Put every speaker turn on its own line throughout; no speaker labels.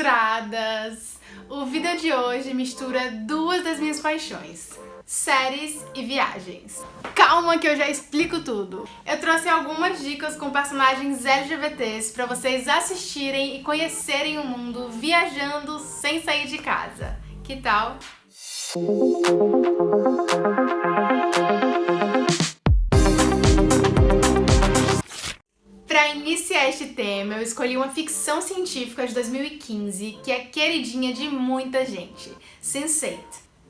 censuradas! O vídeo de hoje mistura duas das minhas paixões, séries e viagens. Calma que eu já explico tudo. Eu trouxe algumas dicas com personagens LGBTs para vocês assistirem e conhecerem o mundo viajando sem sair de casa. Que tal? Tema, eu escolhi uma ficção científica de 2015 que é queridinha de muita gente, Sense8.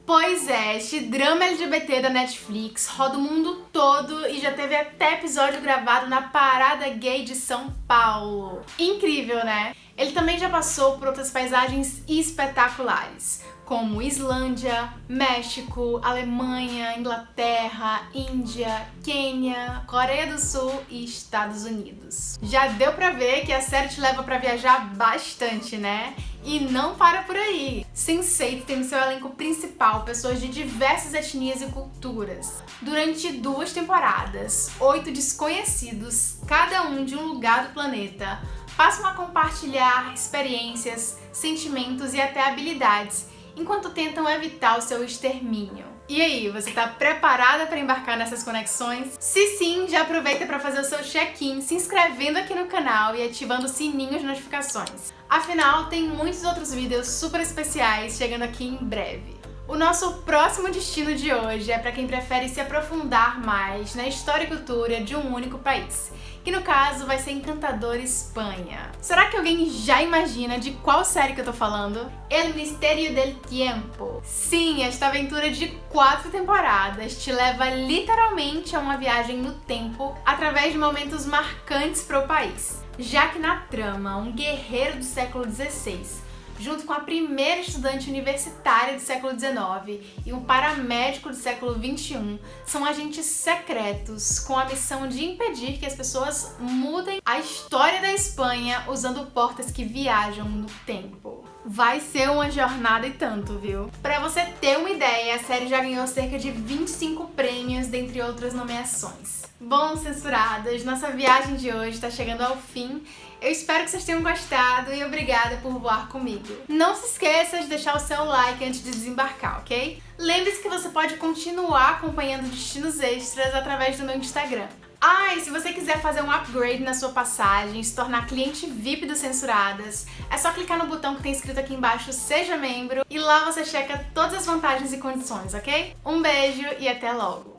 Pois é, este drama LGBT da Netflix roda o mundo todo e já teve até episódio gravado na Parada Gay de São Paulo. Incrível, né? Ele também já passou por outras paisagens espetaculares, como Islândia, México, Alemanha, Inglaterra, Índia, Quênia, Coreia do Sul e Estados Unidos. Já deu pra ver que a série te leva pra viajar bastante, né? E não para por aí! Sense8 tem no seu elenco principal pessoas de diversas etnias e culturas. Durante duas temporadas, oito desconhecidos, cada um de um lugar do planeta, passam a compartilhar experiências, sentimentos e até habilidades enquanto tentam evitar o seu extermínio. E aí, você está preparada para embarcar nessas conexões? Se sim, já aproveita para fazer o seu check-in se inscrevendo aqui no canal e ativando o sininho de notificações. Afinal, tem muitos outros vídeos super especiais chegando aqui em breve. O nosso próximo destino de hoje é para quem prefere se aprofundar mais na história e cultura de um único país, que no caso vai ser Encantador Espanha. Será que alguém já imagina de qual série que eu tô falando? El Mistério del Tiempo. Sim, esta aventura de quatro temporadas te leva literalmente a uma viagem no tempo através de momentos marcantes para o país. Já que na trama, um guerreiro do século XVI junto com a primeira estudante universitária do século XIX e um paramédico do século XXI, são agentes secretos com a missão de impedir que as pessoas mudem a história da Espanha usando portas que viajam no tempo. Vai ser uma jornada e tanto, viu? Pra você ter uma ideia, a série já ganhou cerca de 25 prêmios, dentre outras nomeações. Bom, censuradas, nossa viagem de hoje está chegando ao fim. Eu espero que vocês tenham gostado e obrigada por voar comigo. Não se esqueça de deixar o seu like antes de desembarcar, ok? Lembre-se que você pode continuar acompanhando destinos extras através do meu Instagram. Ah, e se você quiser fazer um upgrade na sua passagem, se tornar cliente VIP do Censuradas, é só clicar no botão que tem escrito aqui embaixo Seja Membro e lá você checa todas as vantagens e condições, ok? Um beijo e até logo!